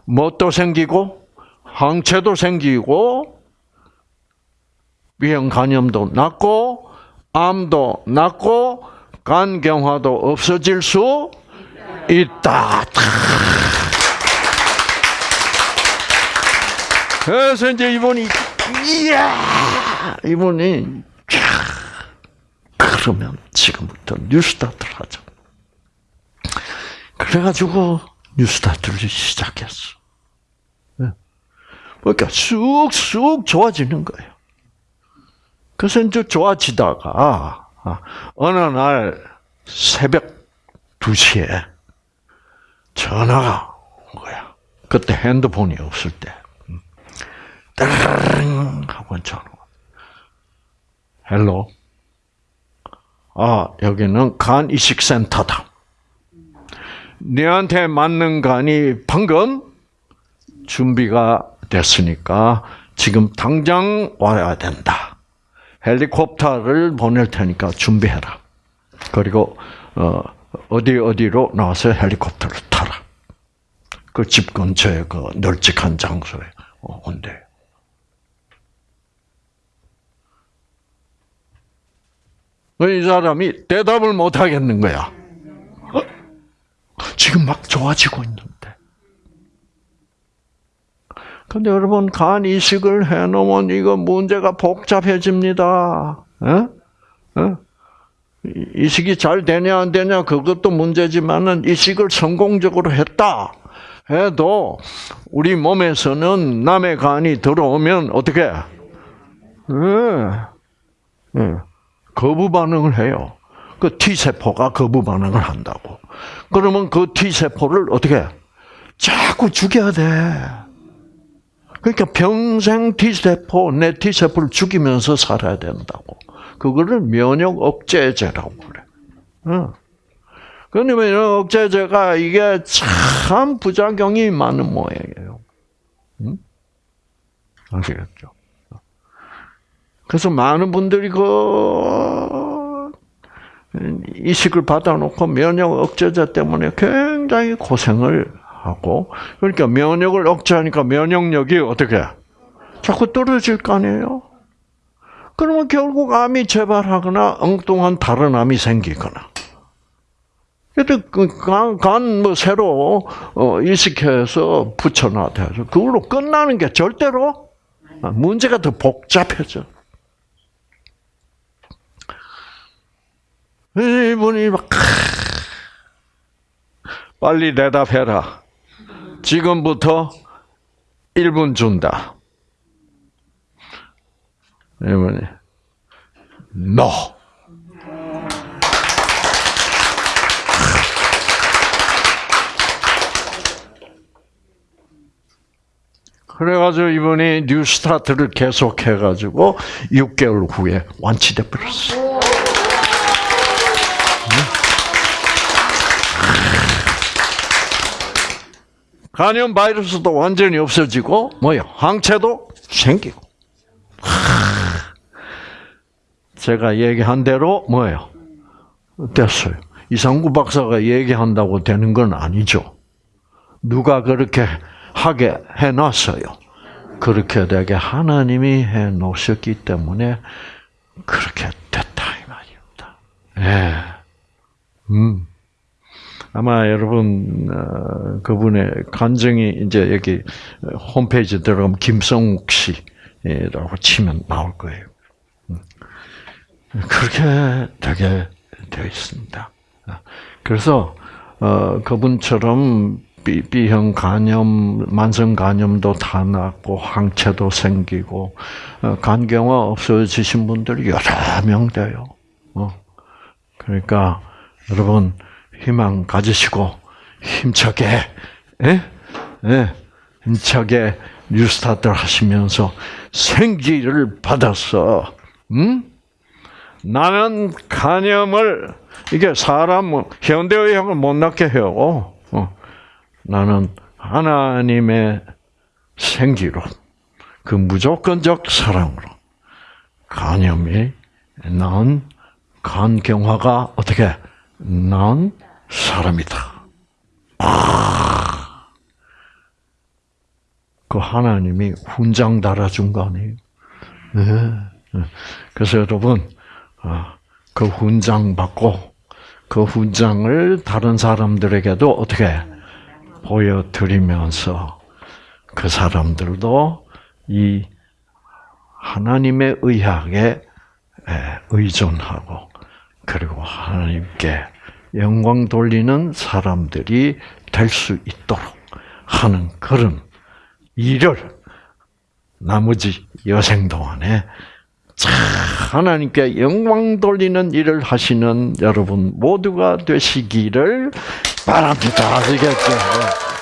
뭣도 생기고? 항체도 생기고 B형 간염도 낫고 암도 낫고 간경화도 없어질 수 있다. 그래서 이제 이분이 이야! 이분이 그러면 지금부터 뉴스타트를 하자. 그래가지고 NEWSTART를 시작했어. 네. 그러니까 쑥쑥 좋아지는 거예요. 그래서 이제 좋아지다가 아, 어느 날 새벽 2시에 전화가 온 거야. 그때 핸드폰이 없을 때. 따르릉 하고 전화. Hello. 아, 여기는 간 이식센터다. 너한테 맞는 간이 방금 준비가 됐으니까 지금 당장 와야 된다. 헬리콥터를 보낼 테니까 준비해라. 그리고 어, 어디 어디로 나와서 헬리콥터를 타라. 그 집 근처에 그 널찍한 장소에 어, 온대. 이 사람이 대답을 못 하겠는 거야. 지금 막 좋아지고 있는데. 근데 여러분 간 이식을 해놓으면 이거 문제가 복잡해집니다. 에? 에? 이식이 잘 되냐 안 되냐 그것도 문제지만은 이식을 성공적으로 했다 해도 우리 몸에서는 남의 간이 들어오면 어떻게? 예, 예, 거부 반응을 해요. 그 T 세포가 거부 반응을 한다고. 그러면 그 T 세포를 어떻게? 자꾸 죽여야 돼. 그러니까 평생 T세포, 내 T세포를 죽이면서 살아야 된다고. 그거를 면역 억제제라고 그래. 응. 그런데 면역 억제제가 이게 참 부작용이 많은 모양이에요. 응? 아시겠죠? 그래서 많은 분들이 그 이식을 받아놓고 면역 억제제 때문에 굉장히 고생을 하고 그러니까 면역을 억제하니까 면역력이 어떻게 자꾸 떨어질 거 아니에요? 그러면 결국 암이 재발하거나 엉뚱한 다른 암이 생기거나. 그래도 간뭐 새로 어, 이식해서 붙여놔야죠. 그걸로 끝나는 게 절대로 문제가 더 복잡해져. 이분이 막 빨리 대답해라. 지금부터 1분 준다. 이분이 no. 그래가지고 이분이 뉴스타트를 계속해가지고 6개월 후에 완치돼 버렸어. 간염 바이러스도 완전히 없어지고 뭐요? 항체도 생기고. 제가 얘기한 대로 뭐예요? 됐어요. 이상구 박사가 얘기한다고 되는 건 아니죠. 누가 그렇게 하게 해놨어요. 그렇게 되게 하나님이 해 놓으셨기 때문에 그렇게 됐다 이 말입니다. 예. 음. 아마 여러분 어, 그분의 간증이 이제 여기 홈페이지 들어가면 김성욱 씨라고 치면 나올 거예요. 음. 그렇게 되게 되어 있습니다. 그래서 어, 그분처럼 B, B형 간염, 만성 간염도 다 낫고 항체도 생기고 어, 간경화 없어지신 분들이 여러 명 돼요. 어. 그러니까 여러분 희망 가지시고 힘차게, 예? 예? 힘차게 뉴스타트 하시면서 생기를 받아서, 음? 나는 간염을 이게 사람 현대의학을 못 낫게 해요. 어. 나는 하나님의 생기로 그 무조건적 사랑으로 간염이 난 간경화가 어떻게 난 사람이다. 아, 그 하나님이 훈장 달아준 거 아니에요? 네. 그래서 여러분, 아, 그 훈장 받고 그 훈장을 다른 사람들에게도 어떻게 보여드리면서 그 사람들도 이 하나님의 의학에 의존하고 그리고 하나님께 영광 돌리는 사람들이 될 수 있도록 하는 그런 일을 나머지 여생 동안에 하나님께 영광 돌리는 일을 하시는 여러분 모두가 되시기를 바랍니다. 아시겠죠?